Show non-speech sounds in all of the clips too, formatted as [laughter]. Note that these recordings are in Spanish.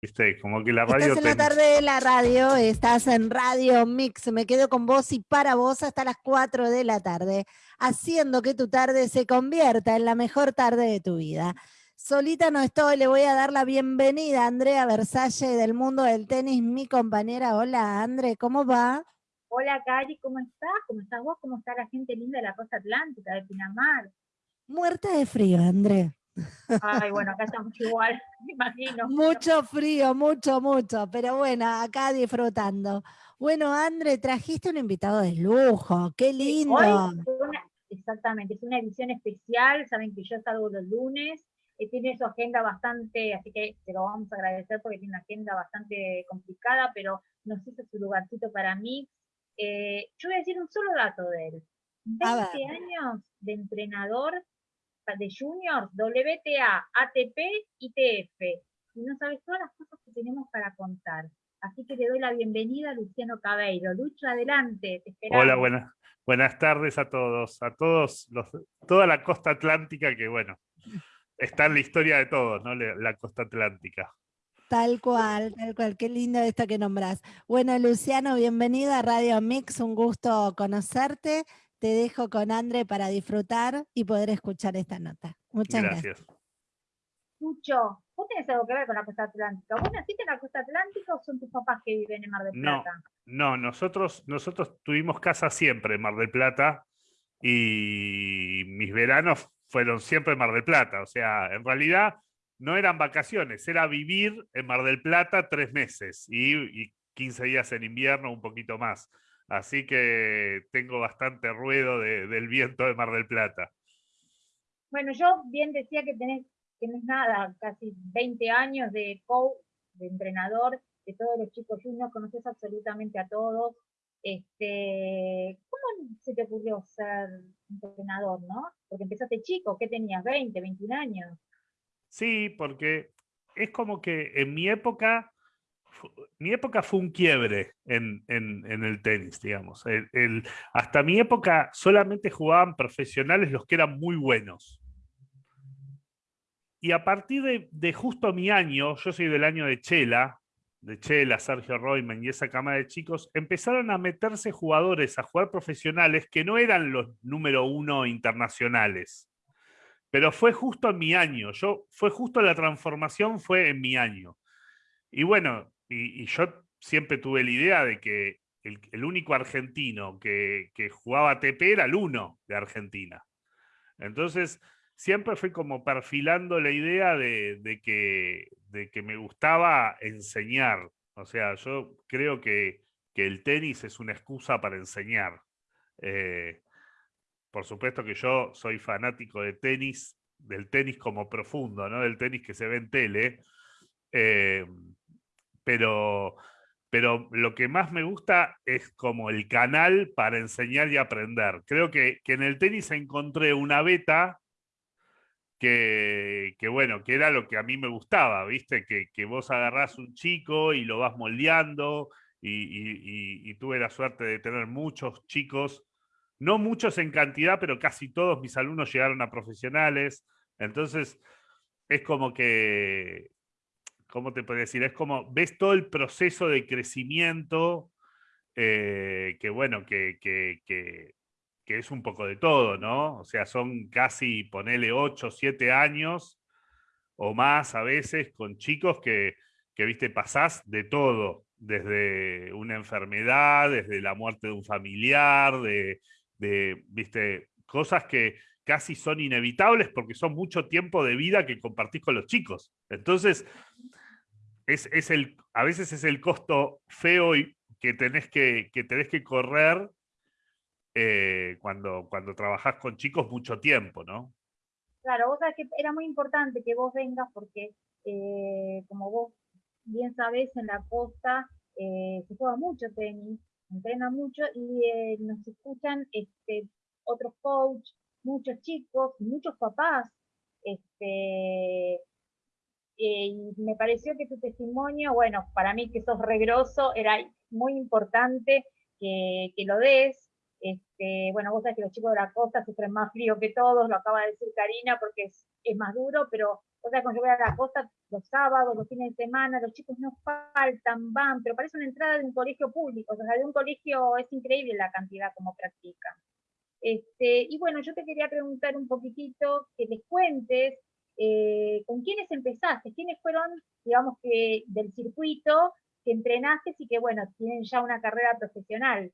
¿viste? Como que la radio... Estás en la tarde de la radio, estás en Radio Mix, me quedo con vos y para vos hasta las 4 de la tarde, haciendo que tu tarde se convierta en la mejor tarde de tu vida. Solita no estoy, le voy a dar la bienvenida a Andrea Versalle del mundo del tenis, mi compañera. Hola, Andre, ¿cómo va? Hola, Cari, ¿cómo estás? ¿Cómo estás vos? ¿Cómo está la gente linda de la costa atlántica, de Pinamar? Muerta de frío, André. Ay, bueno, acá estamos igual, [laughs] me imagino. Mucho frío, mucho, mucho, pero bueno, acá disfrutando. Bueno, André, trajiste un invitado de lujo, qué lindo. exactamente, es una edición especial, saben que yo salgo los lunes, eh, tiene su agenda bastante, así que te lo vamos a agradecer porque tiene una agenda bastante complicada, pero nos hizo su lugarcito para mí. Eh, yo voy a decir un solo dato de él. 20 años de entrenador de juniors, WTA, ATP y TF. Y no sabes todas las cosas que tenemos para contar. Así que le doy la bienvenida a Luciano Cabeiro. Lucho, adelante, te esperamos. Hola, buenas, buenas tardes a todos, a todos, los, toda la costa atlántica que, bueno, está en la historia de todos, ¿no? La costa atlántica. Tal cual, tal cual, qué lindo esto que nombras. Bueno, Luciano, bienvenido a Radio Mix, un gusto conocerte. Te dejo con André para disfrutar y poder escuchar esta nota. Muchas gracias. Lucho, ¿vos tenés algo que ver con la costa atlántica? ¿Vos naciste en la costa atlántica o son tus papás que viven en Mar del Plata? No, no nosotros, nosotros tuvimos casa siempre en Mar del Plata y mis veranos fueron siempre en Mar del Plata. O sea, en realidad no eran vacaciones, era vivir en Mar del Plata tres meses y, 15 días en invierno, un poquito más. Así que tengo bastante ruido del viento de Mar del Plata. Bueno, yo bien decía que tenés, tenés nada, casi 20 años de coach, de entrenador, de todos los chicos juniors, conoces absolutamente a todos. Este, ¿Cómo se te ocurrió ser entrenador, no? Porque empezaste chico, ¿qué tenías? ¿20, 21 años? Sí, porque es como que en mi época, mi época fue un quiebre en, el tenis, digamos. hasta mi época solamente jugaban profesionales los que eran muy buenos. Y a partir de, de, justo mi año, yo soy del año de Chela, de Chela, Sergio Royman y esa cama de chicos, empezaron a meterse jugadores a jugar profesionales que no eran los número uno internacionales. Pero fue justo en mi año, yo, fue justo la transformación fue en mi año. Y bueno, y, yo siempre tuve la idea de que el, único argentino que, jugaba ATP era el uno de Argentina. Entonces, siempre fui como perfilando la idea de, que, de que me gustaba enseñar. O sea, yo creo que, el tenis es una excusa para enseñar. Eh, por supuesto que yo soy fanático de tenis, del tenis como profundo, ¿no? Del tenis que se ve en tele. Eh, pero, pero lo que más me gusta es como el canal para enseñar y aprender. Creo que, en el tenis encontré una beta que, bueno, que era lo que a mí me gustaba, ¿viste? Que, vos agarrás un chico y lo vas moldeando y tuve la suerte de tener muchos chicos no muchos en cantidad, pero casi todos mis alumnos llegaron a profesionales. Entonces, es como que, ¿cómo te puedo decir? Es como, ves todo el proceso de crecimiento, eh, que bueno, que, que, es un poco de todo, ¿no? O sea, son casi, ponele 8, 7 años o más a veces con chicos que, que, viste, pasás de todo, desde una enfermedad, desde la muerte de un familiar, de de, viste, cosas que casi son inevitables porque son mucho tiempo de vida que compartís con los chicos. Entonces, es, el, a veces es el costo feo que tenés que, que, tenés que correr eh, cuando, cuando trabajás con chicos mucho tiempo, ¿no? Claro, vos sabés que era muy importante que vos vengas porque, eh, como vos bien sabés, en la costa eh, se juega mucho tenis, entrena mucho y nos escuchan este, otros coaches, muchos chicos, muchos papás. Este, eh, y me pareció que tu testimonio, bueno, para mí que sos regroso, era muy importante que, que lo des. Este, bueno, vos sabés que los chicos de la costa sufren más frío que todos, lo acaba de decir Karina, porque es, es más duro, pero O sea, cuando yo voy a la costa los sábados, los fines de semana, los chicos no faltan, van, pero parece una entrada de un colegio público, o sea, de un colegio es increíble la cantidad como practican. Este, y bueno, yo te quería preguntar un poquitito, que les cuentes eh, con quiénes empezaste, quiénes fueron, digamos que del circuito que entrenaste y que bueno, tienen ya una carrera profesional.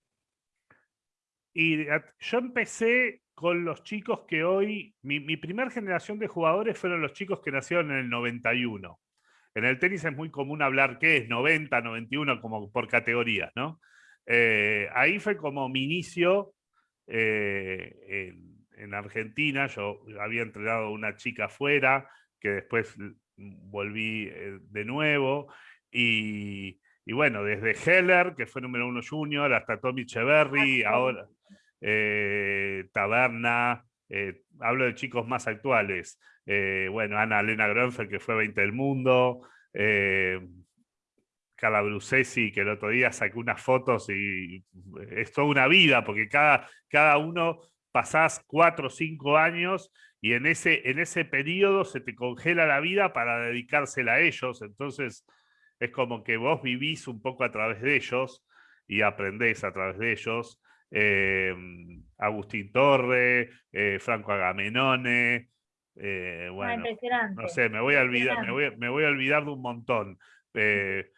Y yo empecé con los chicos que hoy, mi, mi primera generación de jugadores fueron los chicos que nacieron en el 91. En el tenis es muy común hablar qué es 90, 91, como por categorías, ¿no? Eh, ahí fue como mi inicio eh, Argentina. Yo había entrenado a una chica afuera, que después volví eh, de nuevo. Y, y, bueno, desde Heller, que fue número uno junior, hasta Tommy Echeverry, ahora eh, Taberna, eh, hablo de chicos más actuales, eh, bueno, Ana Elena Gronfer, que fue 20 del mundo, Carla Brucesi, que el otro día sacó unas fotos y es toda una vida, porque cada, cada uno pasás cuatro o cinco años y en ese, en ese periodo se te congela la vida para dedicársela a ellos, entonces es como que vos vivís un poco a través de ellos y aprendés a través de ellos. Em, Agustín Torre, eh, Franco Agamenone, eh, ah, bueno, no sé, me voy, a olvidar, me, voy, a olvidar de un montón. Eh,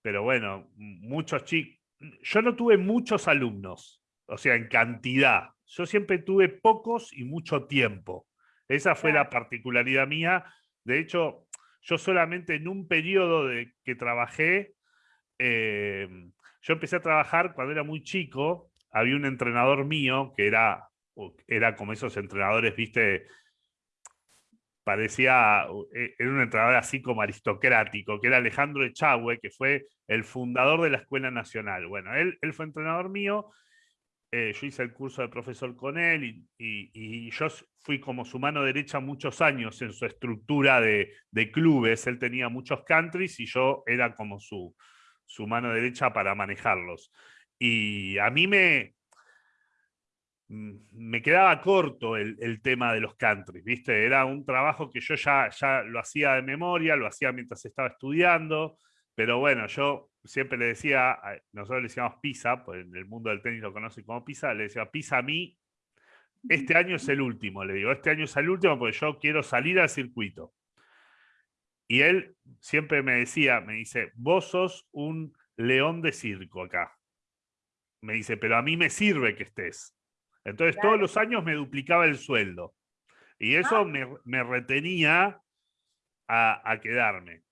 pero bueno, muchos chicos, yo no tuve muchos alumnos, o sea, en cantidad. Yo siempre tuve pocos y mucho tiempo. Esa fue la particularidad mía. De hecho, yo solamente en un periodo de que trabajé, em, yo empecé a trabajar cuando era muy chico, había un entrenador mío que era, era como esos entrenadores, viste, parecía, e, era un entrenador así como aristocrático, que era Alejandro Echagüe, que fue el fundador de la Escuela Nacional. Bueno, él, él fue entrenador mío, eh, yo hice el curso de profesor con él y, y, yo fui como su mano derecha muchos años en su estructura de, de, clubes. Él tenía muchos countries y yo era como su, su mano derecha para manejarlos. Y a mí me, mm, me quedaba corto el, tema de los countries, ¿viste? Era un trabajo que yo ya, ya lo hacía de memoria, lo hacía mientras estaba estudiando, pero bueno, yo siempre le decía, nosotros le decíamos pisa, pues en el mundo del tenis lo conoce como pisa, le decía, pisa a mí, este año es el último, le digo, este año es el último porque yo quiero salir al circuito. Y él siempre me decía, me dice, vos sos un león de circo acá me dice, pero a mí me sirve que estés. Entonces todos los años me duplicaba el sueldo. Y eso ah. me, retenía a, quedarme.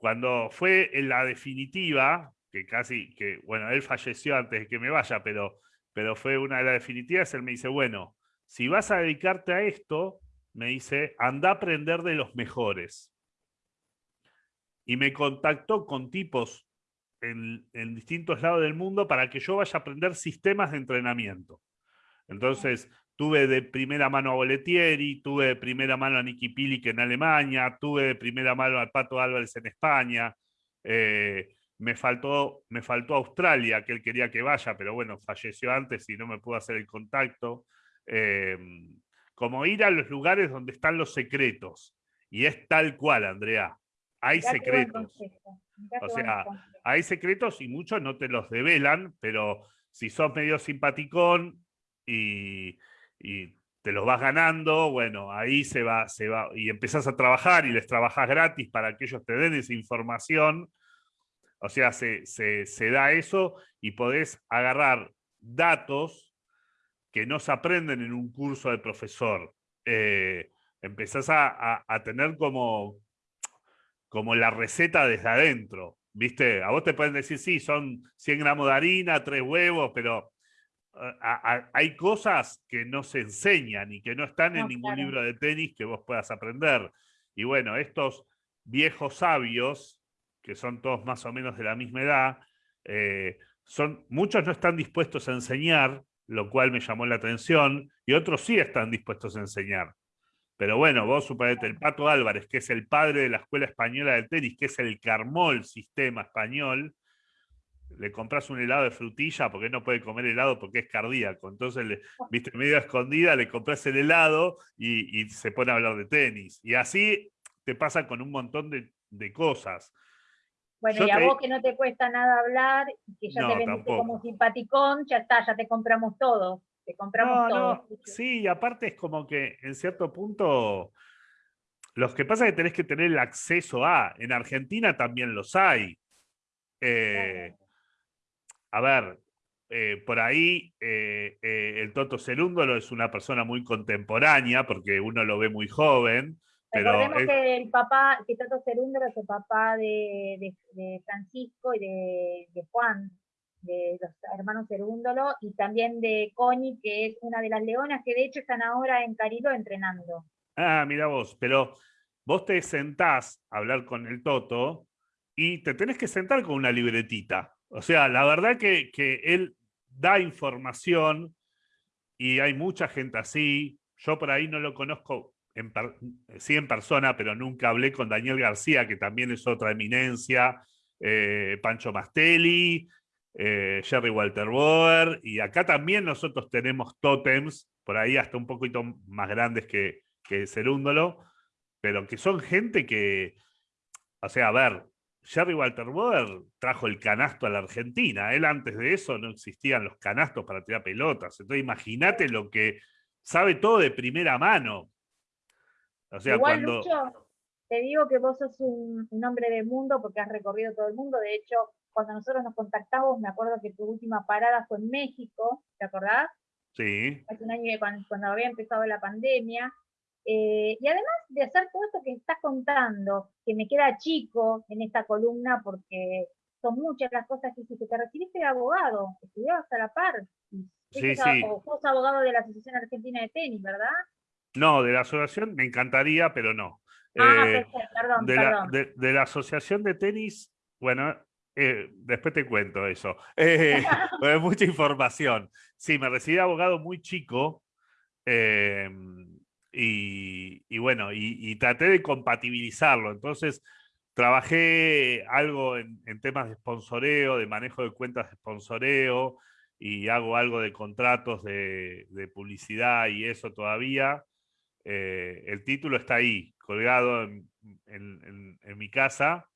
Cuando fue en la definitiva, que casi, que bueno, él falleció antes de que me vaya, pero, pero fue una de las definitivas, él me dice, bueno, si vas a dedicarte a esto, me dice, anda a aprender de los mejores. Y me contactó con tipos en, distintos lados del mundo para que yo vaya a aprender sistemas de entrenamiento. Entonces, tuve de primera mano a Boletieri, tuve de primera mano a Nicky Pilic en Alemania, tuve de primera mano al Pato Álvarez en España, eh, me, faltó, me faltó Australia, que él quería que vaya, pero bueno, falleció antes y no me pudo hacer el contacto. Em, como ir a los lugares donde están los secretos. Y es tal cual, Andrea. Hay secretos. O sea, hay secretos y muchos no te los develan, pero si sos medio simpaticón y, te los vas ganando, bueno, ahí se va, se va, y empezás a trabajar y les trabajas gratis para que ellos te den esa información. O sea, se, da eso y podés agarrar datos que no se aprenden en un curso de profesor. Eh, empezás a, a, tener como, como la receta desde adentro. ¿Viste? A vos te pueden decir, sí, son 100 gramos de harina, tres huevos, pero hay cosas que no se enseñan y que no están en ningún libro de tenis que vos puedas aprender. Y bueno, estos viejos sabios, que son todos más o menos de la misma edad, eh, son, muchos no están dispuestos a enseñar, lo cual me llamó la atención, y otros sí están dispuestos a enseñar. Pero bueno, vos suponete el Pato Álvarez, que es el padre de la Escuela Española del Tenis, que es el Carmol sistema español, le compras un helado de frutilla porque no puede comer helado porque es cardíaco. Entonces, le, viste, medio escondida, le compras el helado y, se pone a hablar de tenis. Y así te pasa con un montón de, cosas. Bueno, y a vos que no te cuesta nada hablar, que ya te vendiste como simpaticón, ya está, ya te compramos todo. Te compramos todo. Sí, aparte es como que en cierto punto, los que pasa es que tenés que tener el acceso a, en Argentina también los hay. Eh, a ver, eh, por ahí eh, el Toto Cerúndolo es una persona muy contemporánea, porque uno lo ve muy joven. Pero Recordemos que el papá, que Toto Cerúndolo es el papá de, Francisco y de, Juan, de los hermanos Cerúndolo, y también de Connie, que es una de las leonas, que de hecho están ahora en Carilo entrenando. Ah, mira vos, pero vos te sentás a hablar con el Toto y te tenés que sentar con una libretita. O sea, la verdad que, él da información y hay mucha gente así. Yo por ahí no lo conozco en sí en persona, pero nunca hablé con Daniel García, que también es otra eminencia, eh, Pancho Mastelli, eh, Jerry Walter Boer, y acá también nosotros tenemos tótems, por ahí hasta un poquito más grandes que, que Cerúndolo, pero que son gente que, o sea, a ver, Jerry Walter Boer trajo el canasto a la Argentina. Él antes de eso no existían los canastos para tirar pelotas. Entonces imagínate lo que sabe todo de primera mano. O sea, cuando... te digo que vos sos un, hombre del mundo porque has recorrido todo el mundo. De hecho, cuando nosotros nos contactamos, me acuerdo que tu última parada fue en México, ¿te acordás? Sí. Hace un año cuando había empezado la pandemia. Eh, y además de hacer todo esto que estás contando, que me queda chico en esta columna porque son muchas las cosas que hiciste, te recibiste de abogado, estudiabas a la par, sí, sí. o sos abogado de la Asociación Argentina de Tenis, ¿verdad? No, de la asociación me encantaría, pero no. Ah, eh, perdón, de, perdón. La, de, la asociación de tenis, bueno, eh, después te cuento eso. [laughs] Eh, mucha información. Sí, me recibí de abogado muy chico. Y, bueno, y, traté de compatibilizarlo. Entonces, trabajé algo en, temas de sponsoreo, de manejo de cuentas de sponsoreo, y hago algo de contratos de, publicidad y eso todavía. Eh, el título está ahí, colgado en, mi casa.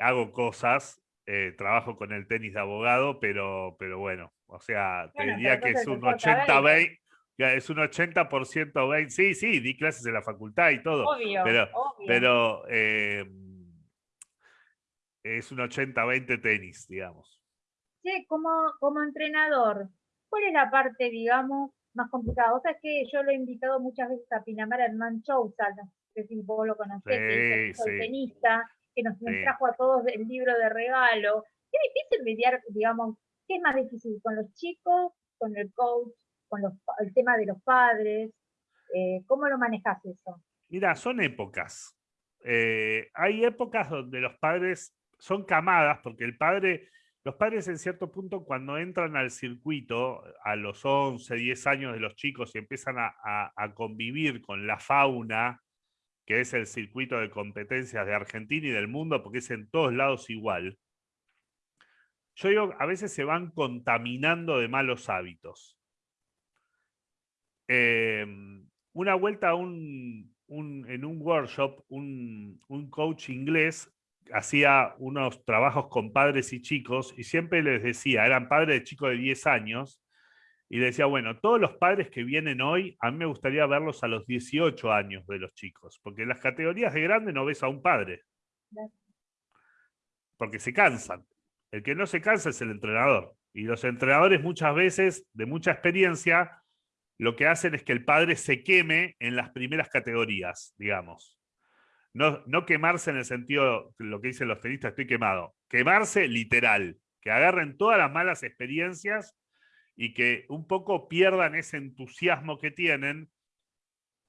Hago cosas, eh, trabajo con el tenis de abogado, pero, pero bueno, o sea, te diría que es un 80-20 es un 80% 20. Sí, sí, di clases en la facultad y todo. Obvio, pero, obvio. pero eh, es un 80-20 tenis, digamos. Sí, como, como entrenador, ¿cuál es la parte, digamos, más complicada? O sea, es que yo lo he invitado muchas veces a Pinamar Hernán Chousa, no sé si vos lo conocés, que es el tenista, que nos, trajo a todos el libro de regalo. Qué difícil mediar, digamos, ¿qué es más difícil? ¿Con los chicos, con el coach, con el tema de los padres? Eh, ¿Cómo lo manejas eso? Mira, son épocas. Eh, hay épocas donde los padres son camadas, porque el padre, los padres en cierto punto cuando entran al circuito a los 11, 10 años de los chicos y empiezan a, convivir con la fauna, que es el circuito de competencias de Argentina y del mundo, porque es en todos lados igual. Yo digo, a veces se van contaminando de malos hábitos. Em, una vuelta un, en un workshop, un, coach inglés hacía unos trabajos con padres y chicos y siempre les decía, eran padres de chicos de 10 años, y decía, bueno, todos los padres que vienen hoy, a mí me gustaría verlos a los 18 años de los chicos, porque en las categorías de grande no ves a un padre. Porque se cansan. El que no se cansa es el entrenador. Y los entrenadores muchas veces, de mucha experiencia, lo que hacen es que el padre se queme en las primeras categorías, digamos. No, no quemarse en el sentido, lo que dicen los tenistas, estoy quemado. Quemarse literal, que agarren todas las malas experiencias y que un poco pierdan ese entusiasmo que tienen,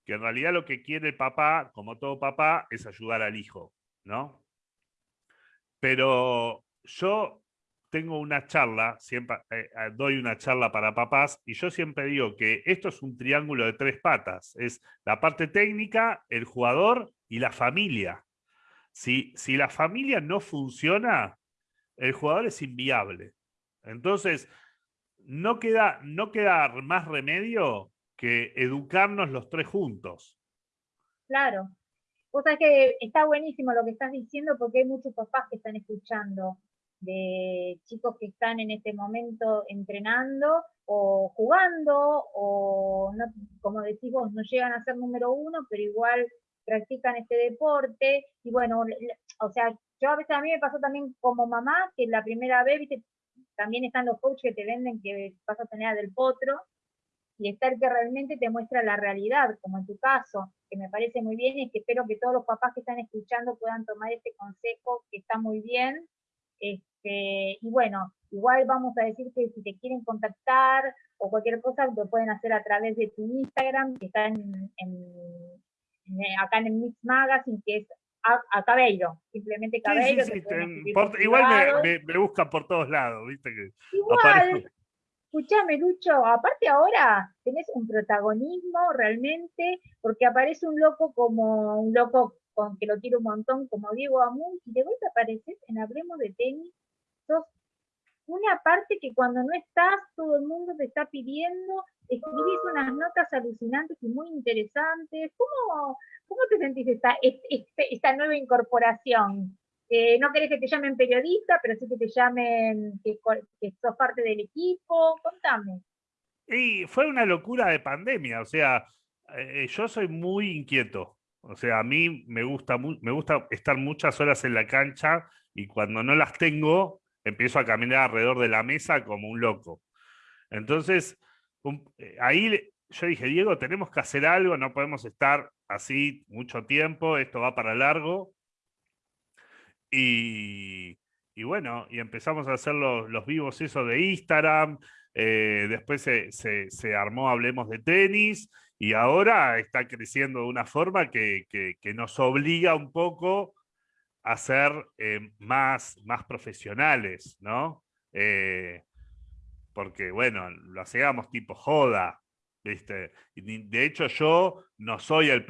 que en realidad lo que quiere el papá, como todo papá, es ayudar al hijo, ¿no? Pero yo tengo una charla, siempre eh, eh, doy una charla para papás, y yo siempre digo que esto es un triángulo de tres patas. Es la parte técnica, el jugador y la familia. Si, si la familia no funciona, el jugador es inviable. Entonces, no queda, no queda más remedio que educarnos los tres juntos. Claro. Vos sabés que está buenísimo lo que estás diciendo porque hay muchos papás que están escuchando de chicos que están en este momento entrenando o jugando o, no, como decís vos, no llegan a ser número uno, pero igual practican este deporte. Y bueno, o sea, yo a veces a mí me pasó también como mamá, que la primera vez, también están los coaches que te venden que vas a tener del potro, y estar que realmente te muestra la realidad, como en tu caso, que me parece muy bien y que espero que todos los papás que están escuchando puedan tomar este consejo, que está muy bien. Este, y bueno, igual vamos a decir que si te quieren contactar o cualquier cosa, lo pueden hacer a través de tu Instagram, que está en, acá en el Mix Magazine, que es a, Cabello, simplemente Cabello. igual me, me, buscan por todos lados, viste que igual, escúchame Lucho, aparte ahora tenés un protagonismo realmente, porque aparece un loco como un loco con que lo quiero un montón, como Diego Amun, y de vuelta apareces en Hablemos de Tenis, sos una parte que cuando no estás, todo el mundo te está pidiendo, escribís unas notas alucinantes y muy interesantes. ¿Cómo, cómo te sentís esta, esta nueva incorporación? no querés que te llamen periodista, pero sí que te llamen que, sos parte del equipo. Contame. Fue una locura de pandemia, o sea, eh, yo soy muy inquieto. O sea, a mí me gusta, me gusta estar muchas horas en la cancha y cuando no las tengo, empiezo a caminar alrededor de la mesa como un loco. Entonces, eh, ahí yo dije, Diego, tenemos que hacer algo, no podemos estar así mucho tiempo, esto va para largo. Y, bueno, y empezamos a hacer los, vivos eso de Instagram, eh, después se, armó Hablemos de Tenis, y ahora está creciendo de una forma que, nos obliga un poco a ser eh, más, más profesionales, ¿no? Eh, porque, bueno, lo hacíamos tipo joda, ¿viste? De hecho, yo no soy el,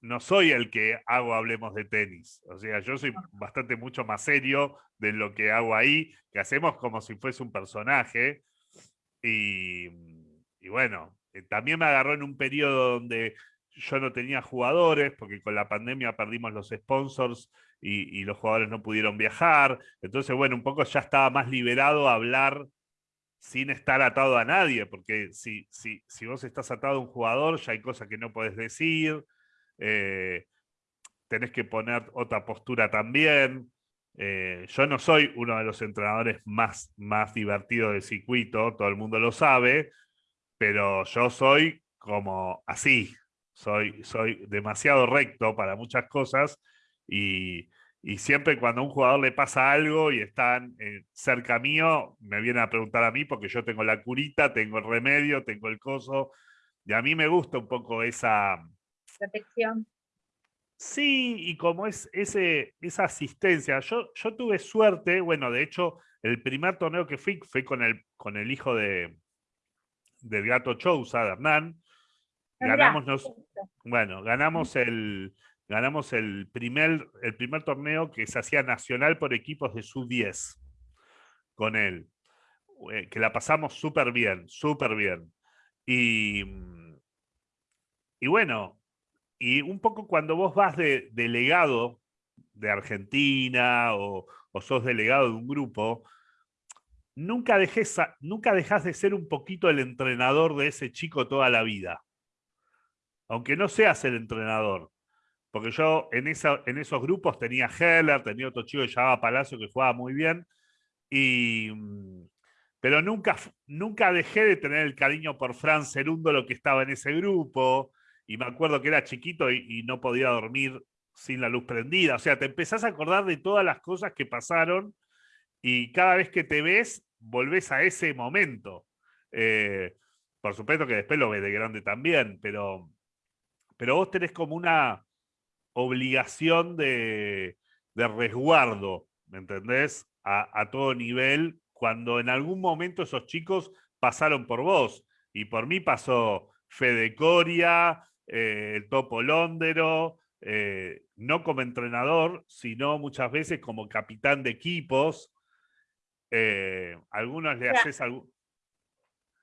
no soy el que hago Hablemos de Tenis. O sea, yo soy bastante mucho más serio de lo que hago ahí, que hacemos como si fuese un personaje. Y, bueno, eh, también me agarró en un periodo donde yo no tenía jugadores, porque con la pandemia perdimos los sponsors y, y, los jugadores no pudieron viajar. Entonces, bueno, un poco ya estaba más liberado a hablar sin estar atado a nadie, porque si, si, si vos estás atado a un jugador, ya hay cosas que no podés decir, eh, tenés que poner otra postura también. Eh, yo no soy uno de los entrenadores más, más divertidos del circuito, todo el mundo lo sabe, pero yo soy como así, soy, soy demasiado recto para muchas cosas y, siempre cuando a un jugador le pasa algo y están eh, cerca mío, me vienen a preguntar a mí porque yo tengo la curita, tengo el remedio, tengo el coso, y a mí me gusta un poco esa, protección. Sí, y como es ese, esa asistencia, yo, yo tuve suerte, bueno, de hecho, el primer torneo que fui fue con el, con el hijo de, del gato Chousa, de Hernán. Ah, ganamos, bueno, ganamos el, ganamos el primer, el primer torneo que se hacía nacional por equipos de sub-10 con él, eh, que la pasamos súper bien, súper bien. Y, y bueno, y un poco cuando vos vas de delegado de Argentina o, sos delegado de un grupo, nunca, dejes nunca dejas de ser un poquito el entrenador de ese chico toda la vida. Aunque no seas el entrenador. Porque yo en, esa, en esos grupos tenía Heller, tenía otro chico que llamaba Palacio que jugaba muy bien. Y, mm, pero nunca, nunca dejé de tener el cariño por Fran lo que estaba en ese grupo y me acuerdo que era chiquito y, no podía dormir sin la luz prendida. O sea, te empezás a acordar de todas las cosas que pasaron y cada vez que te ves, volvés a ese momento. Eh, por supuesto que después lo ves de grande también, pero, pero vos tenés como una obligación de, resguardo, ¿me entendés? A, a, todo nivel, cuando en algún momento esos chicos pasaron por vos. Y por mí pasó Fede Coria, eh, el Topo Londero, eh, no como entrenador, sino muchas veces como capitán de equipos. Eh, algunos le haces algún...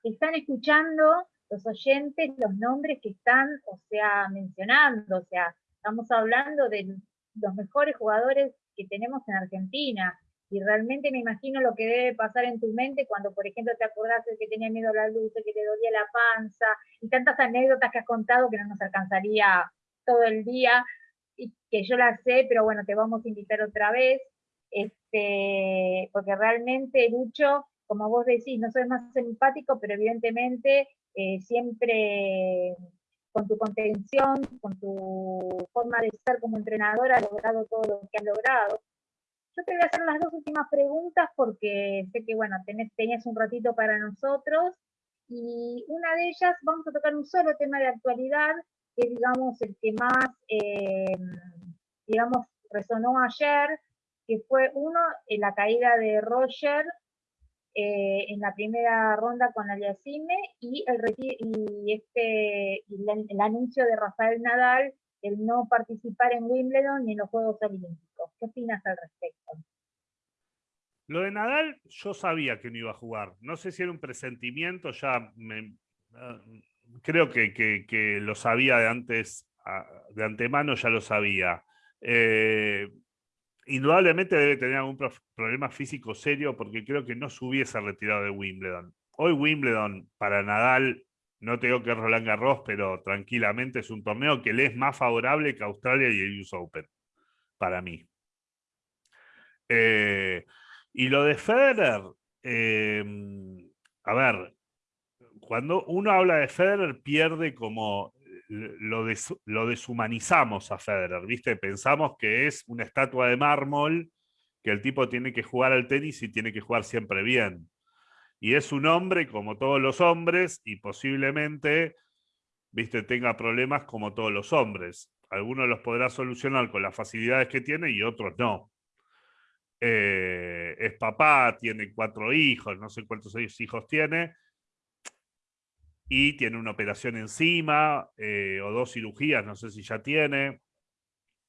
Están escuchando los oyentes los nombres que están, o sea, mencionando, o sea, Estamos hablando de los mejores jugadores que tenemos en Argentina. Y realmente me imagino lo que debe pasar en tu mente cuando, por ejemplo, te acordás de que tenía miedo a la luz, que te dolía la panza, y tantas anécdotas que has contado que no nos alcanzaría todo el día, y que yo las sé, pero bueno, te vamos a invitar otra vez, este, porque realmente, Lucho, como vos decís, no soy más empático, pero evidentemente eh, siempre con tu contención, con tu forma de ser como entrenadora, has logrado todo lo que has logrado. Yo te voy a hacer las dos últimas preguntas porque sé que, bueno, tenés, tenías un ratito para nosotros y una de ellas, vamos a tocar un solo tema de actualidad, que digamos el que más, eh, digamos, resonó ayer, que fue uno, en la caída de Roger eh, en la primera ronda con Aliasime y el, este, el, anuncio de Rafael Nadal el no participar en Wimbledon ni en los Juegos Olímpicos. ¿Qué opinas al respecto? Lo de Nadal, yo sabía que no iba a jugar. No sé si era un presentimiento, ya me, ah, creo que, que, lo sabía de antes, ah, de antemano ya lo sabía. Eh, indudablemente debe tener algún problema físico serio porque creo que no se hubiese retirado de Wimbledon. Hoy Wimbledon para Nadal, no tengo que es Roland Garros, pero tranquilamente es un torneo que le es más favorable que Australia y el US Open, para mí. Eh, y lo de Federer, em, a ver, cuando uno habla de Federer pierde como lo, deshumanizamos a Federer, ¿viste? Pensamos que es una estatua de mármol, que el tipo tiene que jugar al tenis y tiene que jugar siempre bien. Y es un hombre como todos los hombres y posiblemente, ¿viste? Tenga problemas como todos los hombres. Algunos los podrá solucionar con las facilidades que tiene y otros no. Eh, es papá, tiene cuatro hijos, no sé cuántos hijos tiene, y tiene una operación encima eh, o dos cirugías, no sé si ya tiene.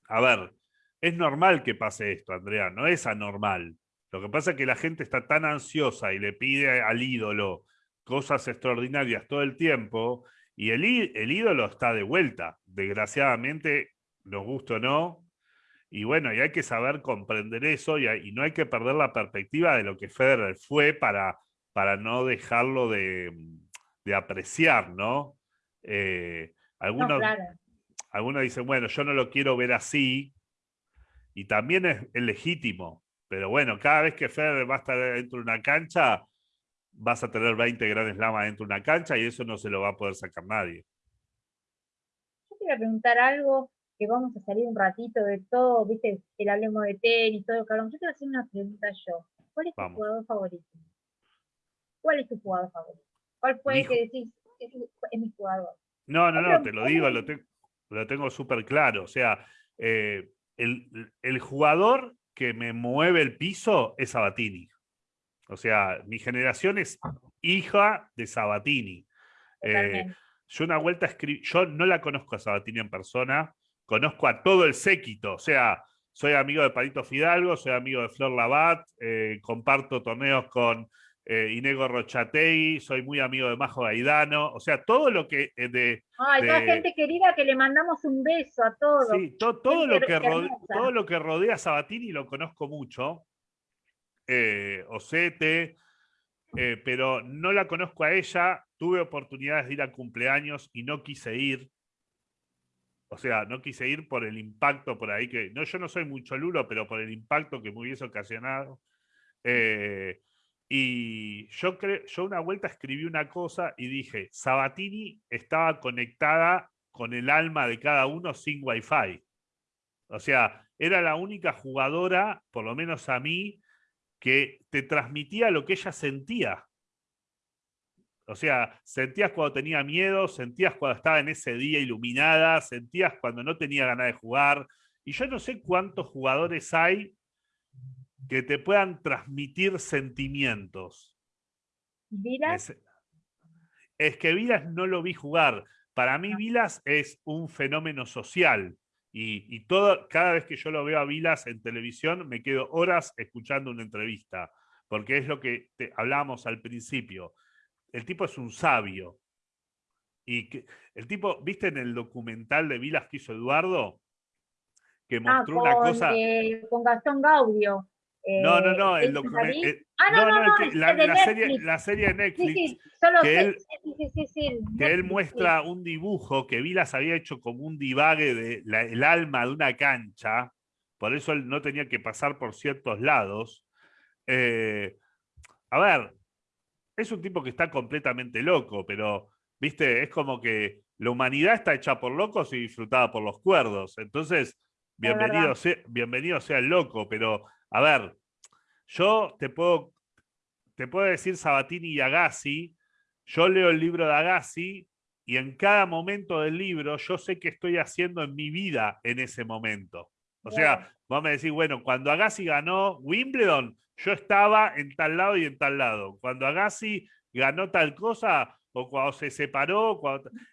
A ver, es normal que pase esto, Andrea, no es anormal. Lo que pasa es que la gente está tan ansiosa y le pide al ídolo cosas extraordinarias todo el tiempo y el, el ídolo está de vuelta. Desgraciadamente, nos gusta o no. Y bueno, y hay que saber comprender eso y, y no hay que perder la perspectiva de lo que Federer fue para, para no dejarlo de, de apreciar, ¿no? Eh, algunos, algunos dicen, bueno, yo no lo quiero ver así, y también es, legítimo, pero bueno, cada vez que Federer va a estar dentro de una cancha, vas a tener 20 grandes lamas dentro de una cancha y eso no se lo va a poder sacar nadie. Yo quería preguntar algo, que vamos a salir un ratito de todo, viste, el hablemos de tenis, todo lo que hablamos. Yo quiero hacer una pregunta yo. ¿Cuál es tu jugador favorito? ¿Cuál es tu jugador favorito? ¿Cuál fue el que decís, es, mi jugador? No, no, no, te lo digo, lo, lo tengo súper claro. O sea, eh, el, jugador que me mueve el piso es Sabatini. O sea, mi generación es hija de Sabatini. Eh, yo una vuelta escribí, yo no la conozco a Sabatini en persona, conozco a todo el séquito, o sea, soy amigo de Palito Fidalgo, soy amigo de Flor Labat, eh, comparto torneos con eh, Inego Rochategui, soy muy amigo de Majo Gaidano, o sea, todo lo que eh, de... Ay, toda gente querida que le mandamos un beso a todos. Sí, todo, lo que rodea, todo lo que rodea a Sabatini lo conozco mucho, eh, Osete, eh, pero no la conozco a ella, tuve oportunidades de ir a cumpleaños y no quise ir, o sea, no quise ir por el impacto por ahí que, no, yo no soy mucho lulo, pero por el impacto que me hubiese ocasionado. Eh, y yo, yo una vuelta escribí una cosa y dije, Sabatini estaba conectada con el alma de cada uno sin wifi. O sea, era la única jugadora, por lo menos a mí, que te transmitía lo que ella sentía. O sea, sentías cuando tenía miedo, sentías cuando estaba en ese día iluminada, sentías cuando no tenía ganas de jugar. Y yo no sé cuántos jugadores hay que te puedan transmitir sentimientos. ¿Vilas? Es, que Vilas no lo vi jugar. Para mí ah. Vilas es un fenómeno social. Y, todo, cada vez que yo lo veo a Vilas en televisión, me quedo horas escuchando una entrevista. Porque es lo que te, hablábamos al principio. El tipo es un sabio. Y que, el tipo, ¿viste en el documental de Vilas que hizo Eduardo? que ah, mostró una cosa. Eh, con Gastón Gaudio. No, no, no, el documento. Ah, no, no, no, la, serie, la serie de Netflix. Sí, sí, solo que él, que él muestra un dibujo que Vilas había hecho como un divague de el alma de una cancha, por eso él no tenía que pasar por ciertos lados. Eh, a ver, es un tipo que está completamente loco, pero, viste, es como que la humanidad está hecha por locos y disfrutada por los cuerdos. Entonces, bienvenido sea, bienvenido sea el loco, pero, a ver, yo te puedo, te puedo decir Sabatini y Agassi, yo leo el libro de Agassi y en cada momento del libro yo sé qué estoy haciendo en mi vida en ese momento. O sea, vos me decís, bueno, cuando Agassi ganó Wimbledon, yo estaba en tal lado y en tal lado. Cuando Agassi ganó tal cosa, o cuando se separó,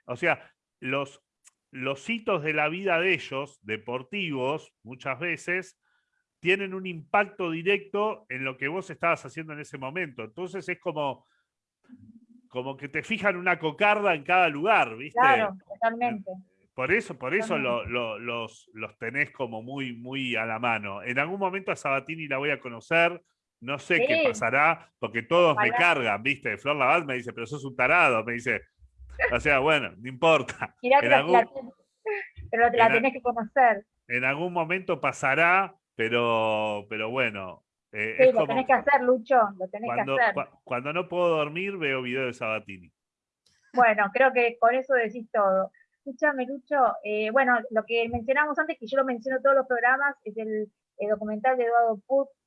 o sea, los, los hitos de la vida de ellos, deportivos, muchas veces, tienen un impacto directo en lo que vos estabas haciendo en ese momento. Entonces es como, como que te fijan una cocarda en cada lugar, ¿viste? Claro, totalmente. Por eso, por eso los, los tenés como muy, muy a la mano. En algún momento a Sabatini la voy a conocer, no sé qué pasará, porque todos me cargan, ¿viste? Flor Laval me dice, pero sos un tarado, me dice. O sea, bueno, no importa. pero la tenés que conocer. En algún momento pasará, pero, pero bueno. Eh, sí, lo tenés que hacer, Lucho, lo tenés cuando, que hacer. cuando no puedo dormir, veo videos de Sabatini. Bueno, creo que con eso decís todo. Escúchame, Lucho, eh, bueno, lo que mencionamos antes, que yo lo menciono en todos los programas, es el, documental de Eduardo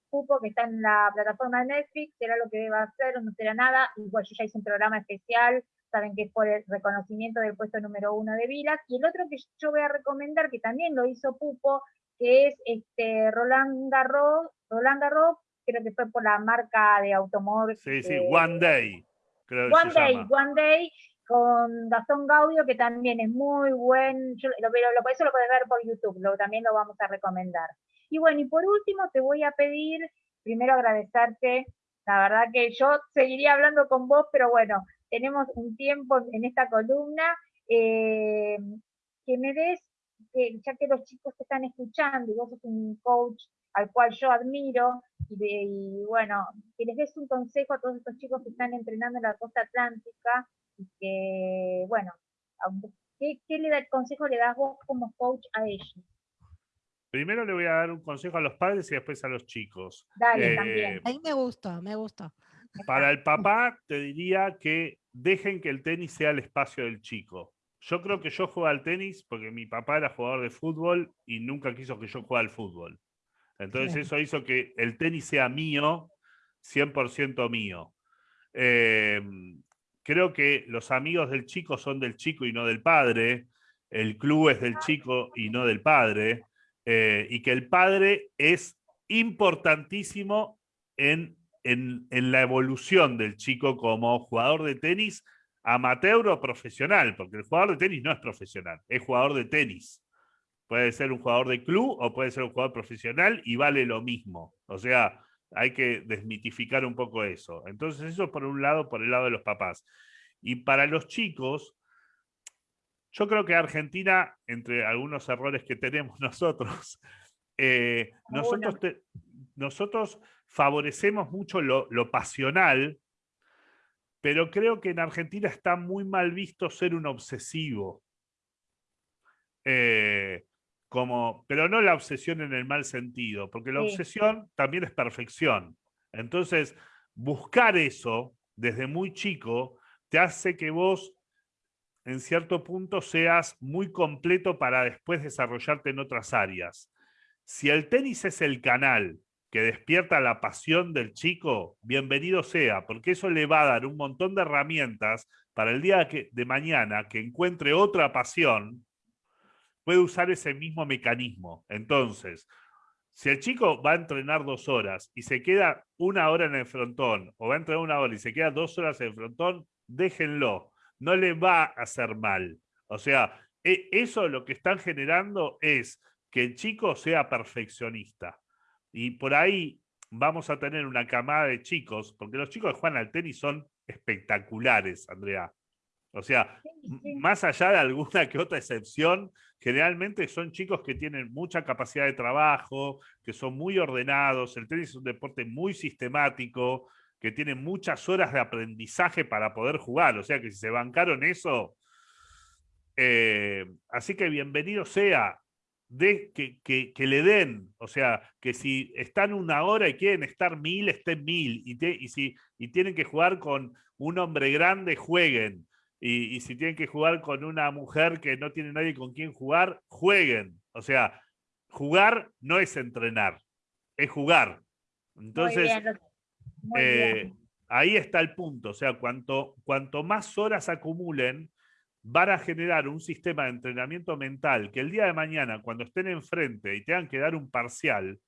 Pupo, que está en la plataforma de Netflix, será lo que va a hacer no será nada. Igual yo ya hice un programa especial, saben que es por el reconocimiento del puesto número uno de Vilas. Y el otro que yo voy a recomendar, que también lo hizo Pupo, que es este Roland Garros, Roland Garros, creo que fue por la marca de automóvil. Sí, sí, One Day. One Day, One Day, con Gastón Gaudio, que también es muy buen, yo, lo, lo, eso lo puedes ver por YouTube, lo, también lo vamos a recomendar. Y bueno, y por último te voy a pedir, primero agradecerte, la verdad que yo seguiría hablando con vos, pero bueno, tenemos un tiempo en esta columna, eh, que me des, ya que los chicos te están escuchando y vos sos un coach al cual yo admiro, y, bueno, que les des un consejo a todos estos chicos que están entrenando en la costa atlántica, y que, bueno, ¿qué, le da, el consejo le das vos como coach a ellos? Primero le voy a dar un consejo a los padres y después a los chicos. Dale, eh, también. Ahí me gusta, me gusta. Para el papá te diría que dejen que el tenis sea el espacio del chico. Yo creo que yo juego al tenis porque mi papá era jugador de fútbol y nunca quiso que yo juegue al fútbol. Entonces eso hizo que el tenis sea mío, 100% mío. Eh, creo que los amigos del chico son del chico y no del padre, el club es del chico y no del padre, eh, y que el padre es importantísimo en, en, la evolución del chico como jugador de tenis, amateur o profesional, porque el jugador de tenis no es profesional, es jugador de tenis. Puede ser un jugador de club o puede ser un jugador profesional y vale lo mismo. O sea, hay que desmitificar un poco eso. Entonces, eso por un lado, por el lado de los papás. Y para los chicos, yo creo que Argentina, entre algunos errores que tenemos [laughs] nosotros, eh, nosotros, nosotros favorecemos mucho lo, pasional, pero creo que en Argentina está muy mal visto ser un obsesivo. Eh, como, pero no la obsesión en el mal sentido, porque la obsesión también es perfección. Entonces, buscar eso desde muy chico te hace que vos en cierto punto seas muy completo para después desarrollarte en otras áreas. Si el tenis es el canal que despierta la pasión del chico, bienvenido sea, porque eso le va a dar un montón de herramientas para el día de mañana que encuentre otra pasión puede usar ese mismo mecanismo. Entonces, si el chico va a entrenar dos horas y se queda una hora en el frontón, o va a entrenar una hora y se queda dos horas en el frontón, déjenlo. No le va a hacer mal. O sea, e, eso lo que están generando es que el chico sea perfeccionista. Y por ahí vamos a tener una camada de chicos, porque los chicos que juegan al tenis son espectaculares, Andrea. O sea, más allá de alguna que otra excepción, generalmente son chicos que tienen mucha capacidad de trabajo, que son muy ordenados, el tenis es un deporte muy sistemático, que tiene muchas horas de aprendizaje para poder jugar, o sea que si se bancaron eso, eh, así que bienvenido sea, de, que, le den, o sea, que si están una hora y quieren estar mil, estén mil, y, y, si, y tienen que jugar con un hombre grande, jueguen y, si tienen que jugar con una mujer que no tiene nadie con quien jugar, jueguen. O sea, jugar no es entrenar, es jugar. Entonces, eh, ahí está el punto. O sea, cuanto, cuanto más horas acumulen, van a generar un sistema de entrenamiento mental que el día de mañana, cuando estén enfrente y tengan que dar un parcial,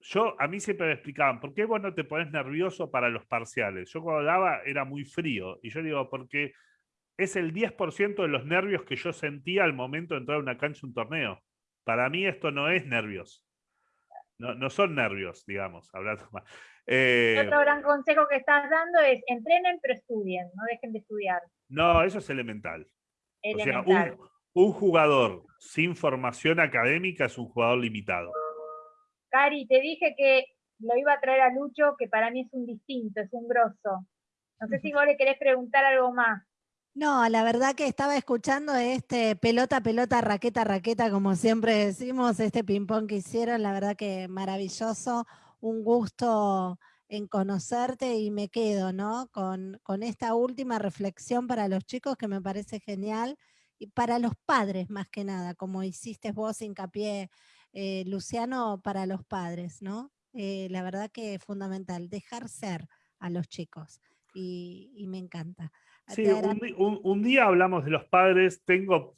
yo, a mí siempre me explicaban, ¿por qué vos no te pones nervioso para los parciales? Yo cuando daba era muy frío. Y yo digo, porque es el 10% de los nervios que yo sentía al momento de entrar a una cancha, un torneo. Para mí esto no es nervios. No, no son nervios, digamos, hablando [laughs] más. Eh, Otro gran consejo que estás dando es entrenen pero estudien, no dejen de estudiar. No, eso es elemental. O sea, un, un jugador sin formación académica es un jugador limitado. Cari, te dije que lo iba a traer a Lucho, que para mí es un distinto, es un grosso. No sé si vos le querés preguntar algo más. No, la verdad que estaba escuchando este pelota, pelota, raqueta, raqueta, como siempre decimos, este ping-pong que hicieron, la verdad que maravilloso, un gusto en conocerte y me quedo, ¿no? Con, con esta última reflexión para los chicos que me parece genial y para los padres más que nada, como hiciste vos hincapié eh, Luciano, para los padres, ¿no? Eh, la verdad que es fundamental, dejar ser a los chicos y, me encanta. Sí, un, día hablamos de los padres, tengo...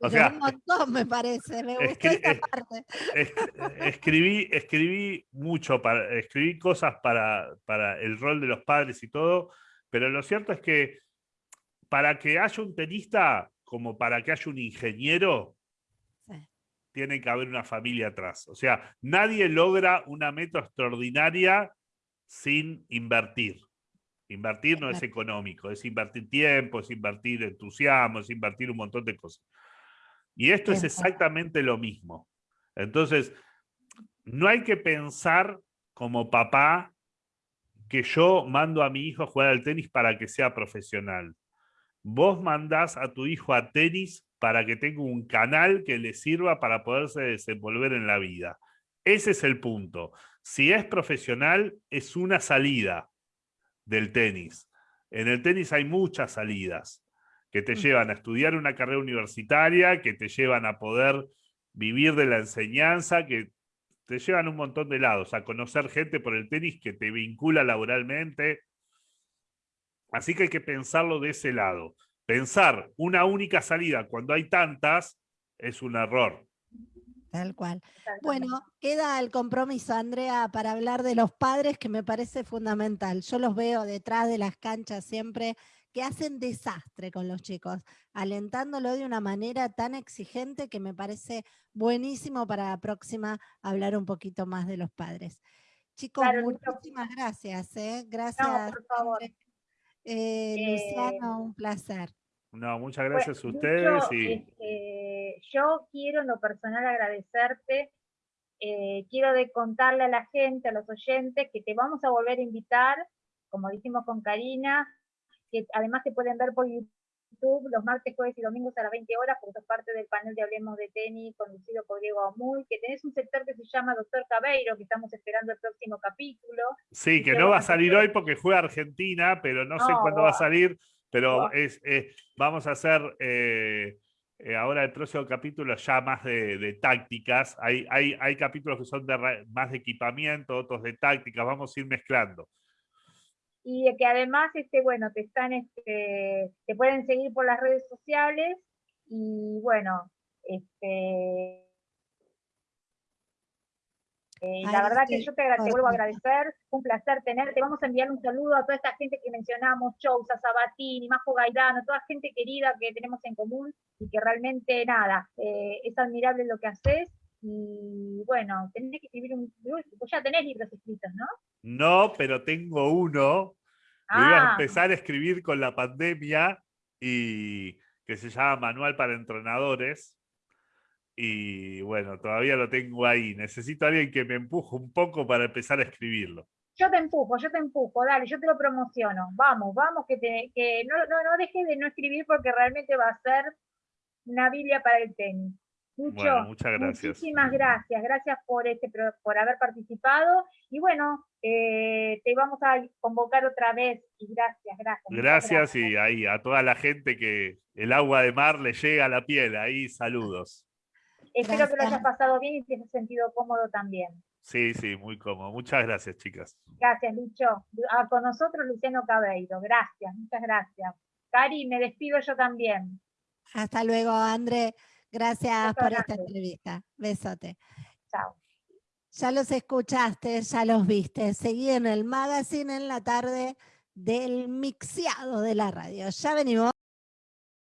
O sea, un montón me parece, me gustó esta parte. escribí, escribí mucho, para, escribí cosas para, para el rol de los padres y todo, pero lo cierto es que para que haya un tenista, como para que haya un ingeniero, tiene que haber una familia atrás. O sea, nadie logra una meta extraordinaria sin invertir. Invertir no es económico, es invertir tiempo, es invertir entusiasmo, es invertir un montón de cosas. Y esto es exactamente lo mismo. Entonces, no hay que pensar como papá que yo mando a mi hijo a jugar al tenis para que sea profesional. Vos mandás a tu hijo a tenis para que tenga un canal que le sirva para poderse desenvolver en la vida. Ese es el punto. Si es profesional, es una salida del tenis. En el tenis hay muchas salidas que te llevan a estudiar una carrera universitaria, que te llevan a poder vivir de la enseñanza, que te llevan un montón de lados, a conocer gente por el tenis que te vincula laboralmente. Así que hay que pensarlo de ese lado pensar una única salida cuando hay tantas es un error. Tal cual. Bueno, queda el compromiso, Andrea, para hablar de los padres, que me parece fundamental. Yo los veo detrás de las canchas siempre, que hacen desastre con los chicos, alentándolo de una manera tan exigente que me parece buenísimo para la próxima hablar un poquito más de los padres. Chicos, muchísimas gracias. ¿eh? Gracias. por favor. Eh, Luciano, un placer. No, muchas gracias a ustedes. y... Yo quiero en lo personal agradecerte. Eh, quiero de contarle a la gente, a los oyentes, que te vamos a volver a invitar, como dijimos con Karina, que además te pueden ver por YouTube los martes, jueves y domingos a las 20 horas, porque sos parte del panel de Hablemos de Tenis, conducido por Diego Amuy, que tenés un sector que se llama Doctor Cabeiro, que estamos esperando el próximo capítulo. Sí, que no va a salir hoy porque juega Argentina, pero no, sé cuándo va a salir, pero es, vamos a hacer... Eh, eh, ahora el próximo capítulo ya más de, tácticas. Hay, hay, hay, capítulos que son de, más de equipamiento, otros de tácticas. Vamos a ir mezclando y que además, este, bueno, te están, este, te pueden seguir por las redes sociales y bueno, este, eh, la verdad que yo te, vuelvo a agradecer, un placer tenerte. Vamos a enviar un saludo a toda esta gente que mencionamos, Chousa, Sabatini, Majo Gaidano, toda gente querida que tenemos en común y que realmente nada, eh, es admirable lo que haces y bueno, tenés que escribir un libro, pues ya tenés libros escritos, ¿no? No, pero tengo uno Lo iba a Ah, empezar a escribir con la pandemia y que se llama Manual para Entrenadores. Y bueno, todavía lo tengo ahí. Necesito a alguien que me empuje un poco para empezar a escribirlo. yo te empujo, yo te empujo, dale, yo te lo promociono. Vamos, vamos, que, te, que no, no, no dejes de no escribir porque realmente va a ser una Biblia para el tenis. Bueno, muchas gracias. muchísimas gracias, gracias por este por haber participado y bueno, eh, te vamos a convocar otra vez y gracias, gracias. Gracias y ahí a toda la gente que el agua de mar le llega a la piel. Ahí saludos. Espero que lo hayas pasado bien y te hayas sentido cómodo también. Sí, sí, muy cómodo. Muchas gracias, chicas. Gracias, Lucho. Ah, con nosotros, Luciano Cabreiro. Gracias, muchas gracias. Cari, me despido yo también. Hasta luego, André. Gracias por esta entrevista. Besote. Chao. Ya los escuchaste, ya los viste. Seguí en el magazine en la tarde del mixeado de la radio. Ya venimos.